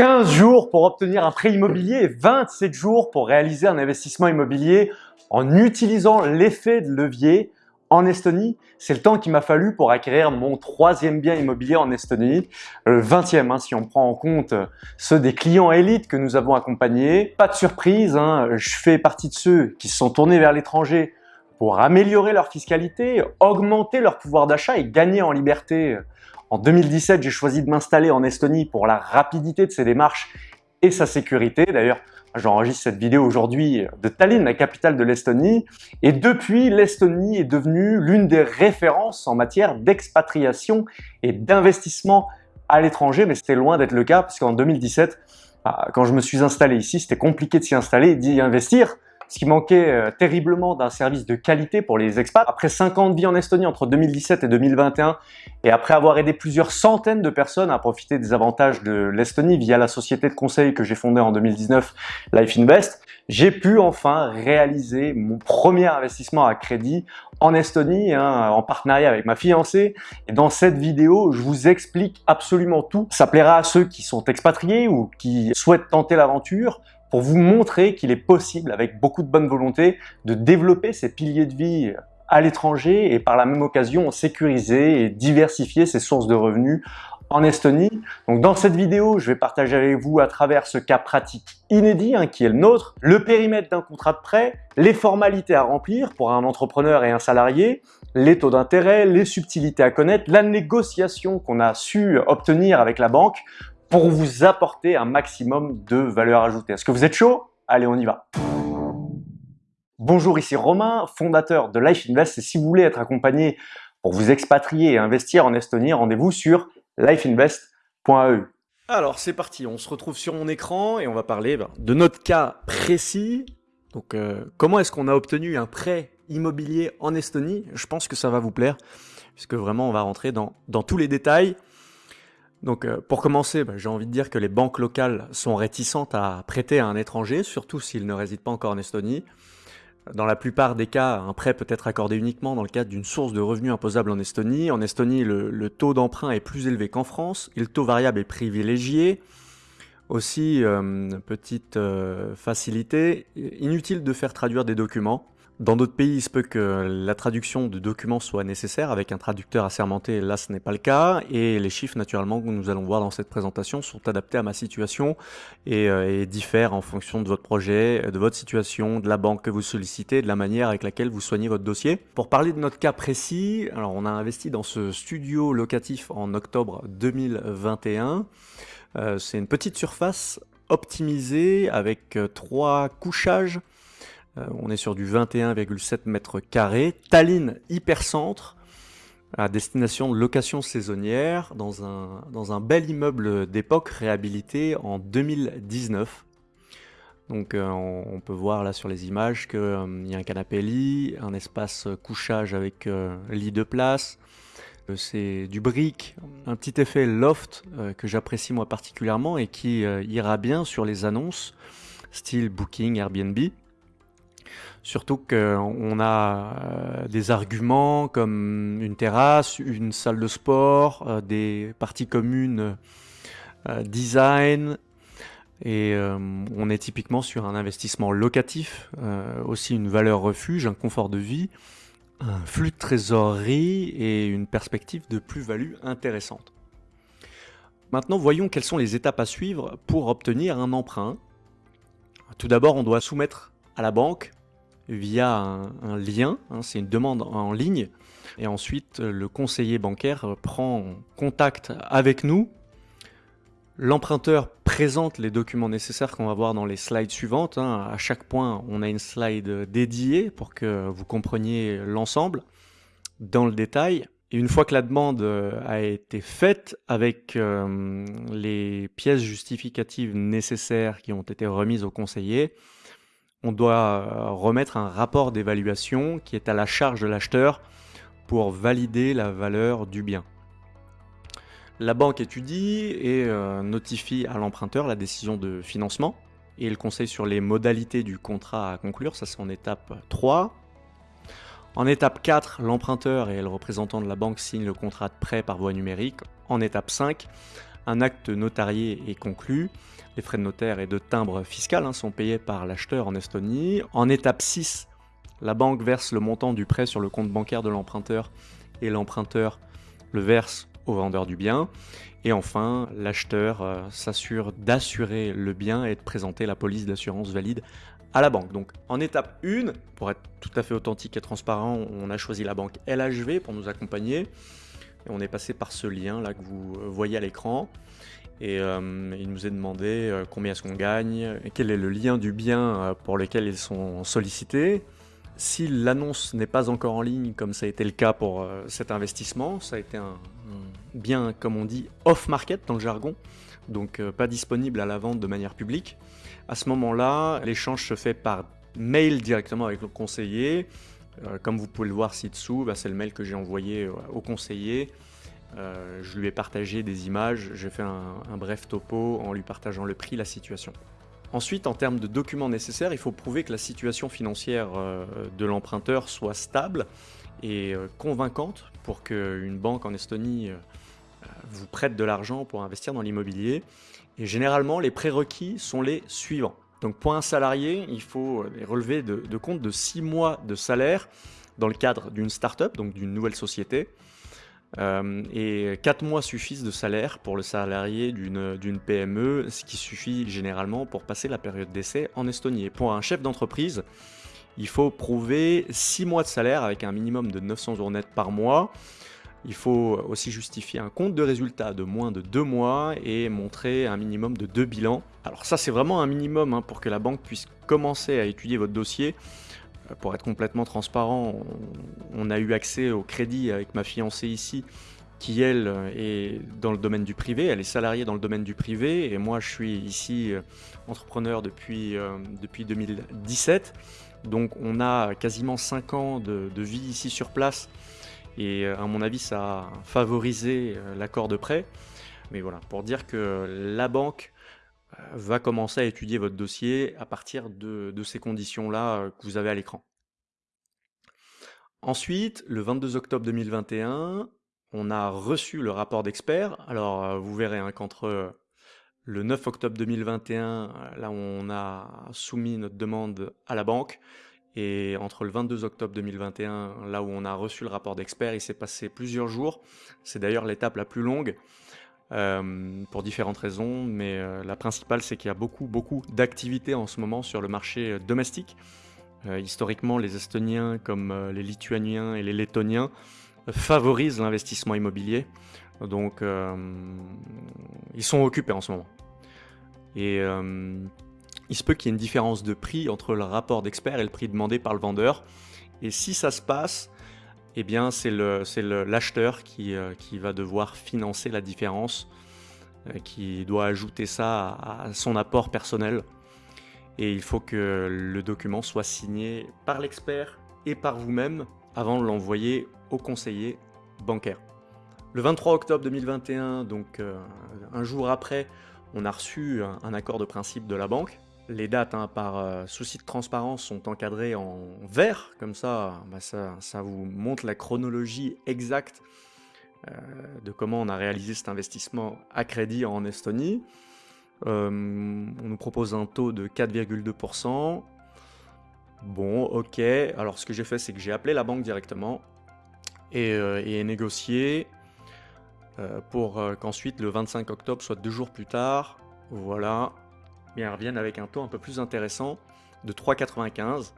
15 jours pour obtenir un prêt immobilier et 27 jours pour réaliser un investissement immobilier en utilisant l'effet de levier en Estonie. C'est le temps qu'il m'a fallu pour acquérir mon troisième bien immobilier en Estonie, le 20e hein, si on prend en compte ceux des clients élites que nous avons accompagnés. Pas de surprise, hein, je fais partie de ceux qui se sont tournés vers l'étranger pour améliorer leur fiscalité, augmenter leur pouvoir d'achat et gagner en liberté en 2017, j'ai choisi de m'installer en Estonie pour la rapidité de ses démarches et sa sécurité. D'ailleurs, j'enregistre cette vidéo aujourd'hui de Tallinn, la capitale de l'Estonie. Et depuis, l'Estonie est devenue l'une des références en matière d'expatriation et d'investissement à l'étranger. Mais c'était loin d'être le cas, parce qu'en 2017, bah, quand je me suis installé ici, c'était compliqué de s'y installer et d'y investir ce qui manquait euh, terriblement d'un service de qualité pour les expats. Après 5 ans de vie en Estonie entre 2017 et 2021, et après avoir aidé plusieurs centaines de personnes à profiter des avantages de l'Estonie via la société de conseil que j'ai fondée en 2019, Life Invest, j'ai pu enfin réaliser mon premier investissement à crédit en Estonie, hein, en partenariat avec ma fiancée. Et dans cette vidéo, je vous explique absolument tout. Ça plaira à ceux qui sont expatriés ou qui souhaitent tenter l'aventure, pour vous montrer qu'il est possible, avec beaucoup de bonne volonté, de développer ces piliers de vie à l'étranger et par la même occasion sécuriser et diversifier ses sources de revenus en Estonie. Donc dans cette vidéo, je vais partager avec vous à travers ce cas pratique inédit hein, qui est le nôtre, le périmètre d'un contrat de prêt, les formalités à remplir pour un entrepreneur et un salarié, les taux d'intérêt, les subtilités à connaître, la négociation qu'on a su obtenir avec la banque pour vous apporter un maximum de valeur ajoutée. Est-ce que vous êtes chaud? Allez, on y va Bonjour, ici Romain, fondateur de Life Invest si vous voulez être accompagné pour vous expatrier et investir en Estonie, rendez-vous sur lifeinvest.eu. Alors c'est parti, on se retrouve sur mon écran et on va parler ben, de notre cas précis. Donc euh, comment est-ce qu'on a obtenu un prêt immobilier en Estonie? Je pense que ça va vous plaire puisque vraiment on va rentrer dans tous les détails. Donc euh, pour commencer, bah, j'ai envie de dire que les banques locales sont réticentes à prêter à un étranger, surtout s'il ne réside pas encore en Estonie. Dans la plupart des cas, un prêt peut être accordé uniquement dans le cadre d'une source de revenus imposable en Estonie. En Estonie, le, taux d'emprunt est plus élevé qu'en France le taux variable est privilégié. Aussi, euh, petite euh, facilité, inutile de faire traduire des documents. Dans d'autres pays, il se peut que la traduction de documents soit nécessaire avec un traducteur assermenté. Là, ce n'est pas le cas. Et les chiffres, naturellement, que nous allons voir dans cette présentation sont adaptés à ma situation et, euh, diffèrent en fonction de votre projet, de votre situation, de la banque que vous sollicitez, de la manière avec laquelle vous soignez votre dossier. Pour parler de notre cas précis, alors on a investi dans ce studio locatif en octobre 2021. Euh, C'est une petite surface optimisée avec euh, trois couchages euh, on est sur du 21,7 mètres carrés. Tallinn hypercentre, à destination de location saisonnière, dans un, dans un bel immeuble d'époque réhabilité en 2019. Donc euh, on, peut voir là sur les images qu'il euh, y a un canapé lit, un espace couchage avec lit de place. C'est du brick, un petit effet loft que j'apprécie moi particulièrement et qui ira bien sur les annonces style Booking, Airbnb. Surtout qu'on a euh, des arguments comme une terrasse, une salle de sport, euh, des parties communes euh, design, et on est typiquement sur un investissement locatif, aussi une valeur refuge, un confort de vie, un flux de trésorerie et une perspective de plus-value intéressante. Maintenant, voyons quelles sont les étapes à suivre pour obtenir un emprunt. Tout d'abord, on doit soumettre à la banque via un, lien, hein, c'est une demande en ligne, et ensuite le conseiller bancaire prend contact avec nous. L'emprunteur présente les documents nécessaires qu'on va voir dans les slides suivantes. Hein. À chaque point, on a une slide dédiée pour que vous compreniez l'ensemble dans le détail. Et une fois que la demande a été faite avec euh, les pièces justificatives nécessaires qui ont été remises au conseiller, on doit euh, remettre un rapport d'évaluation qui est à la charge de l'acheteur pour valider la valeur du bien. La banque étudie et euh, notifie à l'emprunteur la décision de financement et le conseille sur les modalités du contrat à conclure, ça c'est en étape 3. En étape 4, l'emprunteur et le représentant de la banque signent le contrat de prêt par voie numérique. En étape 5, un acte notarié est conclu, les frais de notaire et de timbre fiscal hein, sont payés par l'acheteur en Estonie. En étape 6, la banque verse le montant du prêt sur le compte bancaire de l'emprunteur et l'emprunteur le verse au vendeur du bien. Et enfin, l'acheteur euh, s'assure d'assurer le bien et de présenter la police d'assurance valide à la banque. Donc en étape 1, pour être tout à fait authentique et transparent, on a choisi la banque LHV pour nous accompagner. Et on est passé par ce lien là que vous euh, voyez à l'écran. Et euh, il nous est demandé combien est-ce qu'on gagne, quel est le lien du bien pour lequel ils sont sollicités. Si l'annonce n'est pas encore en ligne, comme ça a été le cas pour euh, cet investissement, ça a été un, bien, comme on dit, off-market dans le jargon, donc euh, pas disponible à la vente de manière publique. À ce moment-là, l'échange se fait par mail directement avec le conseiller. Euh, comme vous pouvez le voir ci-dessous, bah, c'est le mail que j'ai envoyé au conseiller. je lui ai partagé des images, j'ai fait un bref topo en lui partageant le prix, la situation. Ensuite, en termes de documents nécessaires, il faut prouver que la situation financière euh, de l'emprunteur soit stable et euh, convaincante pour qu'une banque en Estonie euh, vous prête de l'argent pour investir dans l'immobilier. Et généralement, les prérequis sont les suivants. Donc pour un salarié, il faut relever de, de compte de 6 mois de salaire dans le cadre d'une start-up, donc d'une nouvelle société. Euh, et 4 mois suffisent de salaire pour le salarié d'une PME, ce qui suffit généralement pour passer la période d'essai en Estonie. pour un chef d'entreprise, il faut prouver 6 mois de salaire avec un minimum de 900 euros net par mois. Il faut aussi justifier un compte de résultat de moins de 2 mois et montrer un minimum de 2 bilans. Alors ça c'est vraiment un minimum hein, pour que la banque puisse commencer à étudier votre dossier pour être complètement transparent, on, a eu accès au crédit avec ma fiancée ici, qui elle est dans le domaine du privé, elle est salariée dans le domaine du privé, et moi je suis ici euh, entrepreneur depuis, euh, depuis 2017. Donc on a quasiment 5 ans de, vie ici sur place, et euh, à mon avis ça a favorisé l'accord de prêt. Mais voilà, pour dire que la banque va commencer à étudier votre dossier à partir de, ces conditions-là euh, que vous avez à l'écran. Ensuite, le 22 octobre 2021, on a reçu le rapport d'expert. Alors, euh, vous verrez hein, qu'entre euh, le 9 octobre 2021, là on a soumis notre demande à la banque, et entre le 22 octobre 2021, là où on a reçu le rapport d'expert, il s'est passé plusieurs jours. C'est d'ailleurs l'étape la plus longue. Euh, pour différentes raisons, mais euh, la principale c'est qu'il y a beaucoup beaucoup d'activités en ce moment sur le marché euh, domestique. historiquement, les Estoniens comme les Lituaniens et les Lettoniens favorisent l'investissement immobilier, donc ils sont occupés en ce moment. Et il se peut qu'il y ait une différence de prix entre le rapport d'expert et le prix demandé par le vendeur. Et si ça se passe, eh bien c'est l'acheteur qui, euh, qui, va devoir financer la différence, euh, qui doit ajouter ça à, son apport personnel. Et il faut que le document soit signé par l'expert et par vous-même avant de l'envoyer au conseiller bancaire. Le 23 octobre 2021, donc euh, un jour après, on a reçu un accord de principe de la banque les dates, hein, par euh, souci de transparence, sont encadrées en vert, comme ça, bah, ça, vous montre la chronologie exacte euh, de comment on a réalisé cet investissement à crédit en Estonie. Euh, on nous propose un taux de 4,2%. Bon, ok. Alors, ce que j'ai fait, c'est que j'ai appelé la banque directement et, et négocié pour qu'ensuite, le 25 octobre, soit deux jours plus tard, voilà, mais elles reviennent avec un taux un peu plus intéressant de 3,95.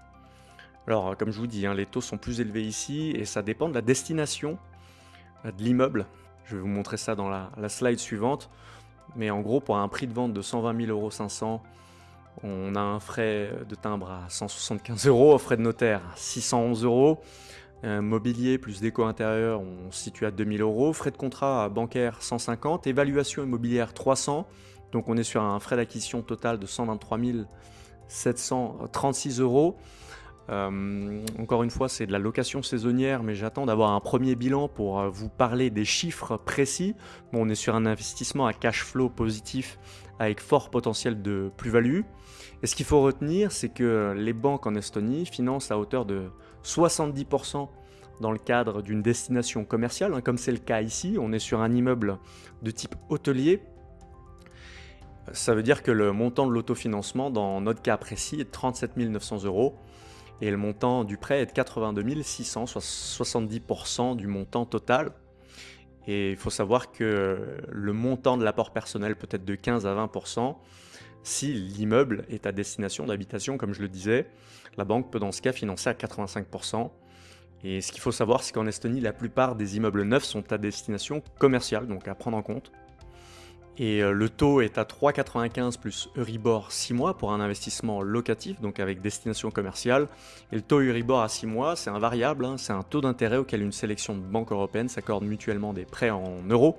Alors, comme je vous dis, hein, les taux sont plus élevés ici et ça dépend de la destination euh, de l'immeuble. Je vais vous montrer ça dans la, slide suivante. Mais en gros, pour un prix de vente de 120 000 euros 500, on a un frais de timbre à 175 euros, frais de notaire à 611 euros, mobilier plus déco intérieur, on se situe à 2000 euros, frais de contrat bancaire 150, évaluation immobilière 300, donc on est sur un frais d'acquisition total de 123 736 euros. Euh, encore une fois, c'est de la location saisonnière, mais j'attends d'avoir un premier bilan pour euh, vous parler des chiffres précis. On est sur un investissement à cash flow positif avec fort potentiel de plus-value. Et ce qu'il faut retenir, c'est que les banques en Estonie financent à hauteur de 70% dans le cadre d'une destination commerciale, hein, comme c'est le cas ici. On est sur un immeuble de type hôtelier ça veut dire que le montant de l'autofinancement dans notre cas précis est de 37 900 euros et le montant du prêt est de 82 600, soit 70% du montant total. Et il faut savoir que le montant de l'apport personnel peut être de 15 à 20% si l'immeuble est à destination d'habitation, comme je le disais. La banque peut dans ce cas financer à 85%. Et ce qu'il faut savoir, c'est qu'en Estonie, la plupart des immeubles neufs sont à destination commerciale, donc à prendre en compte. Et euh, le taux est à 3,95 plus Euribor 6 mois pour un investissement locatif, donc avec destination commerciale. Et le taux Euribor à 6 mois, c'est un variable, hein. c'est un taux d'intérêt auquel une sélection de banques européennes s'accorde mutuellement des prêts en euros,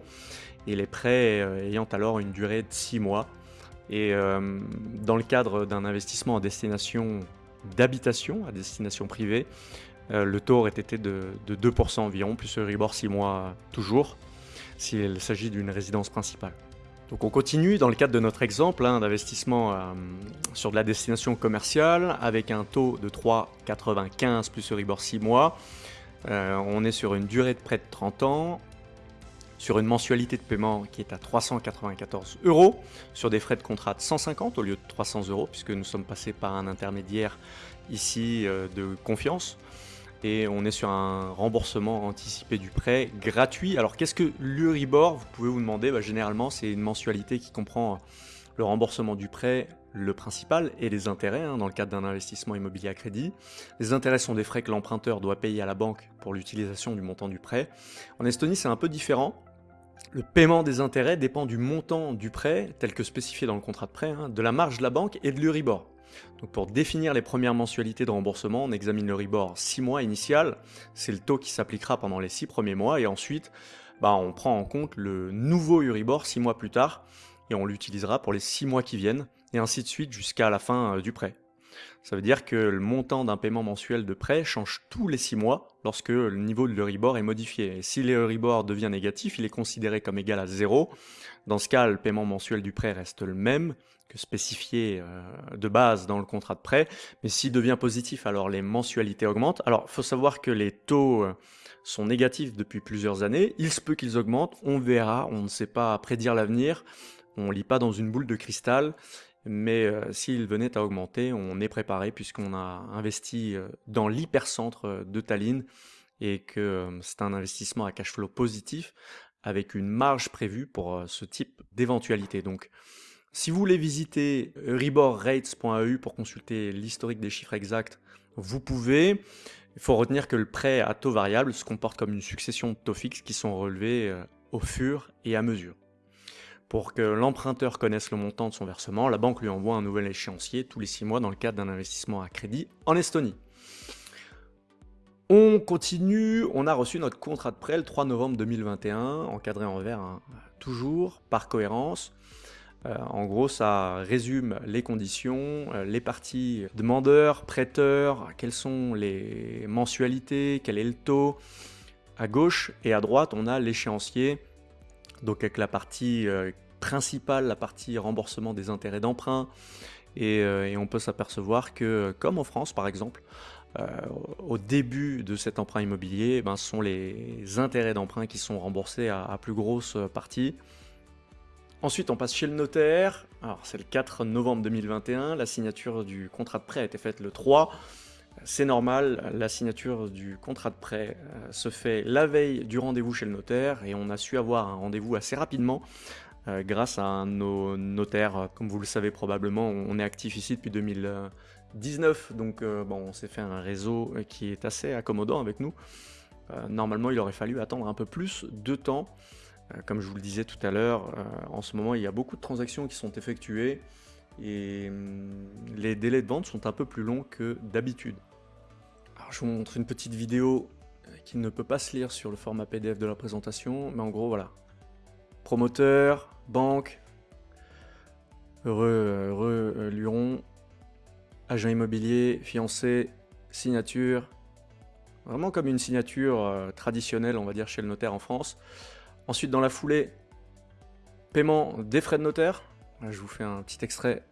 et les prêts euh, ayant alors une durée de 6 mois. Et euh, dans le cadre d'un investissement à destination d'habitation, à destination privée, le taux aurait été de, de 2% environ, plus Euribor 6 mois toujours, s'il s'agit d'une résidence principale. Donc on continue dans le cadre de notre exemple hein, d'investissement euh, sur de la destination commerciale avec un taux de 3,95 plus Euribor 6 mois. Euh, on est sur une durée de près de 30 ans, sur une mensualité de paiement qui est à 394 euros, sur des frais de contrat de 150 au lieu de 300 euros puisque nous sommes passés par un intermédiaire ici euh, de confiance et on est sur un remboursement anticipé du prêt gratuit. Alors qu'est-ce que l'Uribor Vous pouvez vous demander, bah, généralement c'est une mensualité qui comprend le remboursement du prêt, le principal et les intérêts hein, dans le cadre d'un investissement immobilier à crédit. Les intérêts sont des frais que l'emprunteur doit payer à la banque pour l'utilisation du montant du prêt. En Estonie c'est un peu différent. Le paiement des intérêts dépend du montant du prêt, tel que spécifié dans le contrat de prêt, hein, de la marge de la banque et de l'Uribor. Donc pour définir les premières mensualités de remboursement, on examine le RIBOR 6 mois initial, c'est le taux qui s'appliquera pendant les 6 premiers mois, et ensuite bah, on prend en compte le nouveau Euribor 6 mois plus tard, et on l'utilisera pour les 6 mois qui viennent, et ainsi de suite jusqu'à la fin euh, du prêt. Ça veut dire que le montant d'un paiement mensuel de prêt change tous les 6 mois lorsque le niveau de l'Euribor est modifié. Et si l'Euribor devient négatif, il est considéré comme égal à 0. Dans ce cas, le paiement mensuel du prêt reste le même que spécifié euh, de base dans le contrat de prêt. Mais s'il devient positif, alors les mensualités augmentent. Alors, faut savoir que les taux euh, sont négatifs depuis plusieurs années. Il se peut qu'ils augmentent. On verra. On ne sait pas prédire l'avenir. On ne lit pas dans une boule de cristal. Mais euh, venait à augmenter, on est préparé puisqu'on a investi dans l'hypercentre de Tallinn et que c'est un investissement à cash flow positif avec une marge prévue pour ce type d'éventualité. Donc, si vous voulez visiter riborrates.eu pour consulter l'historique des chiffres exacts, vous pouvez. Il faut retenir que le prêt à taux variable se comporte comme une succession de taux fixes qui sont relevés euh, au fur et à mesure. Pour que l'emprunteur connaisse le montant de son versement, la banque lui envoie un nouvel échéancier tous les 6 mois dans le cadre d'un investissement à crédit en Estonie. On continue, on a reçu notre contrat de prêt le 3 novembre 2021, encadré en vert, hein, toujours, par cohérence. Euh, en gros, ça résume les conditions, euh, les parties demandeurs, prêteurs, quelles sont les mensualités, quel est le taux. À gauche et à droite, on a l'échéancier, donc avec la partie euh, principale, la partie remboursement des intérêts d'emprunt. Et, on peut s'apercevoir que, comme en France par exemple, au début de cet emprunt immobilier, ben, ce sont les intérêts d'emprunt qui sont remboursés à plus grosse partie. Ensuite, on passe chez le notaire. Alors, c'est le 4 novembre 2021. La signature du contrat de prêt a été faite le 3. C'est normal, la signature du contrat de prêt euh, se fait la veille du rendez-vous chez le notaire et on a su avoir un rendez-vous assez rapidement euh, grâce à nos notaires. Comme vous le savez probablement, on est actif ici depuis 2019, donc euh, bon, on s'est fait un réseau qui est assez accommodant avec nous. normalement, il aurait fallu attendre un peu plus de temps. Euh, comme je vous le disais tout à l'heure, euh, en ce moment, il y a beaucoup de transactions qui sont effectuées et hum, les délais de vente sont un peu plus longs que d'habitude. Je vous montre une petite vidéo euh, qui ne peut pas se lire sur le format PDF de la présentation, mais en gros, voilà. Promoteur, banque, heureux, heureux Luron, agent immobilier, fiancé, signature. Vraiment comme une signature traditionnelle, on va dire, chez le notaire en France. Ensuite, dans la foulée, paiement des frais de notaire. je vous fais un petit extrait.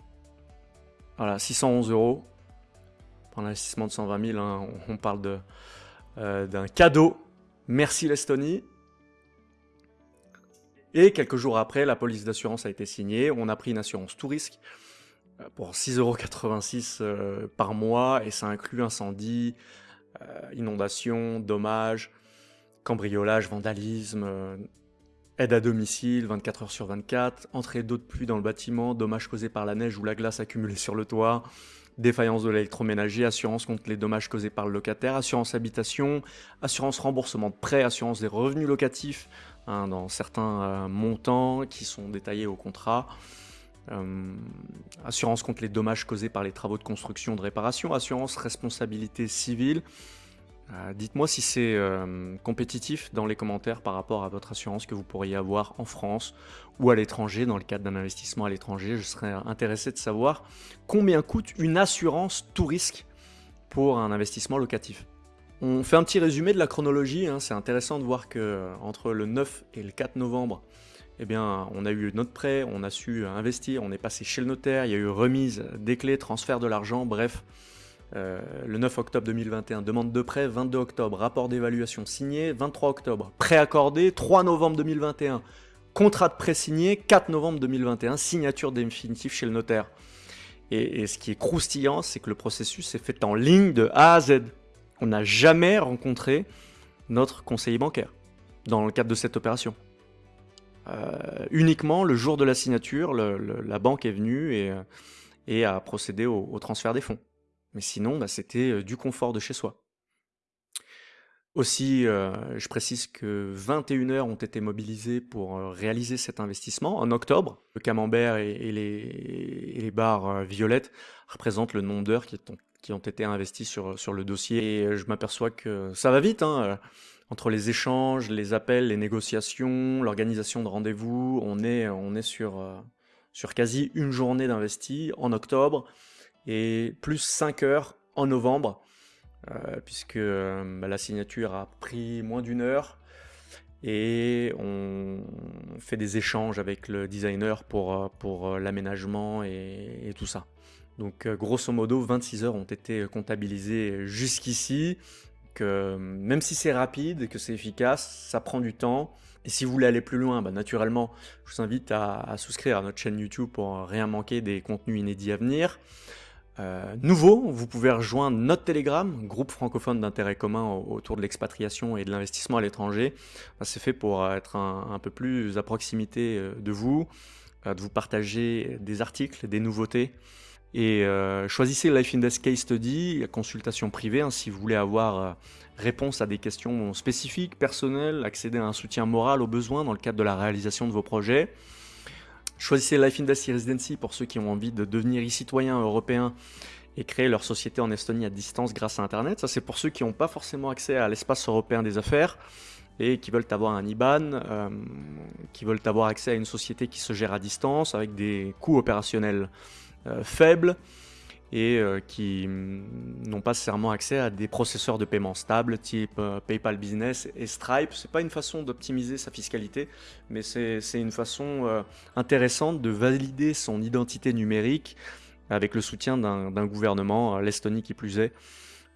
Voilà, 611 euros. Pour un investissement de 120 000, hein, on, parle euh, d'un cadeau. Merci l'Estonie. Et quelques jours après, la police d'assurance a été signée. On a pris une assurance tout risque euh, pour 6,86€ euh, par mois et ça inclut incendie, inondation, dommages, cambriolage, vandalisme, aide à domicile 24 heures sur 24, entrée d'eau de pluie dans le bâtiment, dommages causés par la neige ou la glace accumulée sur le toit, défaillance de l'électroménager, assurance contre les dommages causés par le locataire, assurance habitation, assurance remboursement de prêts, assurance des revenus locatifs hein, dans certains euh, montants qui sont détaillés au contrat, euh, assurance contre les dommages causés par les travaux de construction, de réparation, assurance responsabilité civile, euh, dites-moi si c'est euh, compétitif dans les commentaires par rapport à votre assurance que vous pourriez avoir en France ou à l'étranger, dans le cadre d'un investissement à l'étranger. Je serais intéressé de savoir combien coûte une assurance tout risque pour un investissement locatif. On fait un petit résumé de la chronologie, hein. c'est intéressant de voir que euh, entre le 9 et le 4 novembre, eh bien, on a eu notre prêt, on a su investir, on est passé chez le notaire, il y a eu remise des clés, transfert de l'argent, bref, euh, le 9 octobre 2021, demande de prêt, 22 octobre, rapport d'évaluation signé, 23 octobre, prêt accordé, 3 novembre 2021, contrat de prêt signé, 4 novembre 2021, signature définitive chez le notaire. Et, ce qui est croustillant, c'est que le processus est fait en ligne de A à Z. On n'a jamais rencontré notre conseiller bancaire dans le cadre de cette opération. Euh, uniquement le jour de la signature, la banque est venue et, a procédé au transfert des fonds. Mais sinon, bah, c'était du confort de chez soi. Aussi, je précise que 21 heures ont été mobilisées pour réaliser cet investissement. En octobre, le camembert et, les, barres violettes représentent le nombre d'heures qui, ont été investies sur, le dossier. Et je m'aperçois que ça va vite, hein, entre les échanges, les appels, les négociations, l'organisation de rendez-vous, on est, sur quasi une journée d'investi en octobre et plus 5 heures en novembre, euh, puisque euh, bah, la signature a pris moins d'une heure et on fait des échanges avec le designer pour, euh, l'aménagement et, tout ça. Donc grosso modo, 26 heures ont été comptabilisées jusqu'ici. Que même si c'est rapide que c'est efficace, ça prend du temps. Et si vous voulez aller plus loin, bah, naturellement, je vous invite à, souscrire à notre chaîne YouTube pour rien manquer des contenus inédits à venir. Euh, nouveau, vous pouvez rejoindre notre Telegram, groupe francophone d'intérêt commun autour de l'expatriation et de l'investissement à l'étranger. C'est fait pour être un, peu plus à proximité euh, de vous, euh, de vous partager des articles, des nouveautés. Et choisissez Life Invest Case Study, consultation privée, hein, si vous voulez avoir réponse à des questions spécifiques, personnelles, accéder à un soutien moral au besoin dans le cadre de la réalisation de vos projets. Choisissez Life Invest Residency pour ceux qui ont envie de devenir e-citoyens européens et créer leur société en Estonie à distance grâce à Internet. Ça, c'est pour ceux qui n'ont pas forcément accès à l'espace européen des affaires et qui veulent avoir un IBAN, euh, qui veulent avoir accès à une société qui se gère à distance avec des coûts opérationnels euh, faibles et euh, qui mm, n'ont pas nécessairement accès à des processeurs de paiement stables type euh, PayPal Business et Stripe. C'est pas une façon d'optimiser sa fiscalité, mais c'est une façon euh, intéressante de valider son identité numérique avec le soutien d'un gouvernement, l'Estonie qui plus est,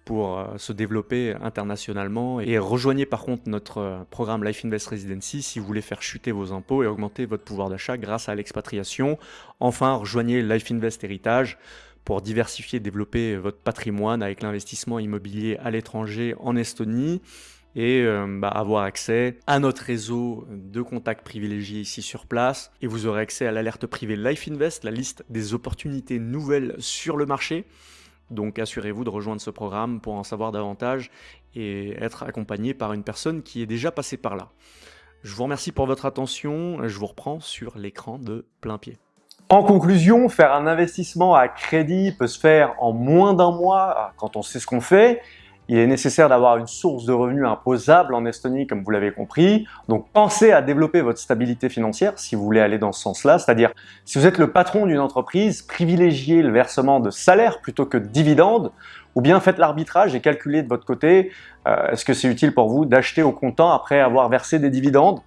pour se développer internationalement. Et rejoignez par contre notre programme Life Invest Residency si vous voulez faire chuter vos impôts et augmenter votre pouvoir d'achat grâce à l'expatriation. Enfin, rejoignez Life Invest Héritage pour diversifier et développer votre patrimoine avec l'investissement immobilier à l'étranger en Estonie et euh, bah, avoir accès à notre réseau de contacts privilégiés ici sur place. Et vous aurez accès à l'alerte privée Life Invest, la liste des opportunités nouvelles sur le marché. Donc assurez-vous de rejoindre ce programme pour en savoir davantage et être accompagné par une personne qui est déjà passée par là. Je vous remercie pour votre attention, je vous reprends sur l'écran de plein pied. En conclusion, faire un investissement à crédit peut se faire en moins d'un mois quand on sait ce qu'on fait. Il est nécessaire d'avoir une source de revenus imposable en Estonie, comme vous l'avez compris. Donc pensez à développer votre stabilité financière si vous voulez aller dans ce sens-là. C'est-à-dire, si vous êtes le patron d'une entreprise, privilégiez le versement de salaire plutôt que de dividendes, ou bien faites l'arbitrage et calculez de votre côté, euh, est-ce que c'est utile pour vous d'acheter au comptant après avoir versé des dividendes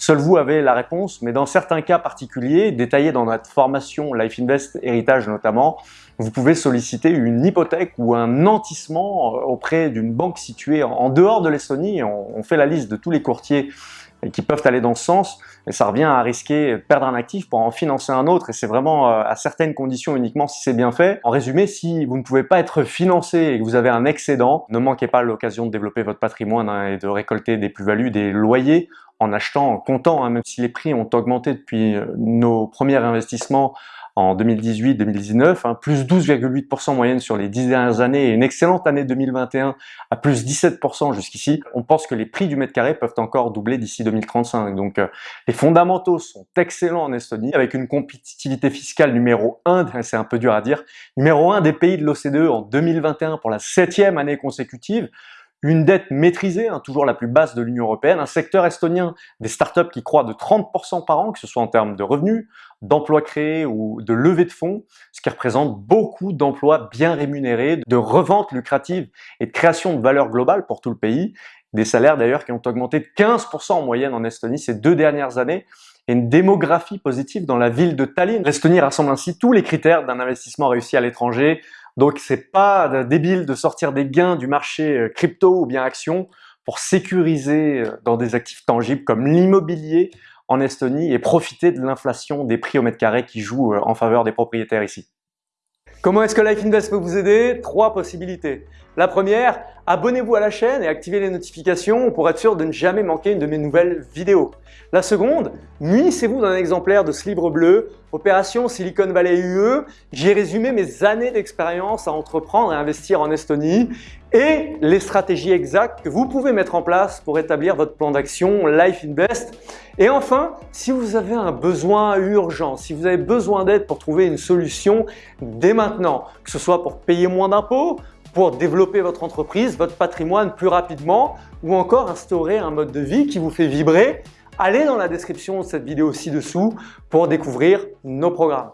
Seul vous avez la réponse, mais dans certains cas particuliers, détaillés dans notre formation Life Invest Héritage notamment, vous pouvez solliciter une hypothèque ou un nantissement euh, auprès d'une banque située en dehors de l'Estonie. On fait la liste de tous les courtiers et qui peuvent aller dans ce sens, mais ça revient à risquer de perdre un actif pour en financer un autre et c'est vraiment euh, à certaines conditions uniquement si c'est bien fait. En résumé, si vous ne pouvez pas être financé et que vous avez un excédent, ne manquez pas l'occasion de développer votre patrimoine hein, et de récolter des plus-values, des loyers en achetant en comptant, hein, même si les prix ont augmenté depuis euh, nos premiers investissements en 2018-2019, hein, plus 12,8% moyenne sur les 10 dernières années et une excellente année 2021 à plus 17% jusqu'ici. On pense que les prix du mètre carré peuvent encore doubler d'ici 2035. Donc euh, les fondamentaux sont excellents en Estonie avec une compétitivité fiscale numéro 1, c'est un peu dur à dire, numéro 1 des pays de l'OCDE en 2021 pour la septième année consécutive une dette maîtrisée, hein, toujours la plus basse de l'Union Européenne, un secteur estonien des startups qui croît de 30% par an, que ce soit en termes de revenus, d'emplois créés ou de levée de fonds, ce qui représente beaucoup d'emplois bien rémunérés, de reventes lucratives et de création de valeur globale pour tout le pays. Des salaires d'ailleurs qui ont augmenté de 15% en moyenne en Estonie ces deux dernières années et une démographie positive dans la ville de Tallinn. L'Estonie rassemble ainsi tous les critères d'un investissement réussi à l'étranger, donc c'est pas débile de sortir des gains du marché euh, crypto ou bien action pour sécuriser euh, dans des actifs tangibles comme l'immobilier en Estonie et profiter de l'inflation des prix au mètre carré qui joue euh, en faveur des propriétaires ici. Comment est-ce que Life Invest peut vous aider? Trois possibilités. La première, abonnez-vous à la chaîne et activez les notifications pour être sûr de ne jamais manquer une de mes nouvelles vidéos. La seconde, munissez-vous d'un exemplaire de ce livre bleu, Opération Silicon Valley UE. J'y ai résumé mes années d'expérience à entreprendre et investir en Estonie et les stratégies exactes que vous pouvez mettre en place pour établir votre plan d'action Life Invest. Et enfin, si vous avez un besoin urgent, si vous avez besoin d'aide pour trouver une solution dès maintenant, que ce soit pour payer moins d'impôts, pour développer votre entreprise, votre patrimoine plus rapidement ou encore instaurer un mode de vie qui vous fait vibrer, allez dans la description de cette vidéo ci-dessous pour découvrir nos programmes.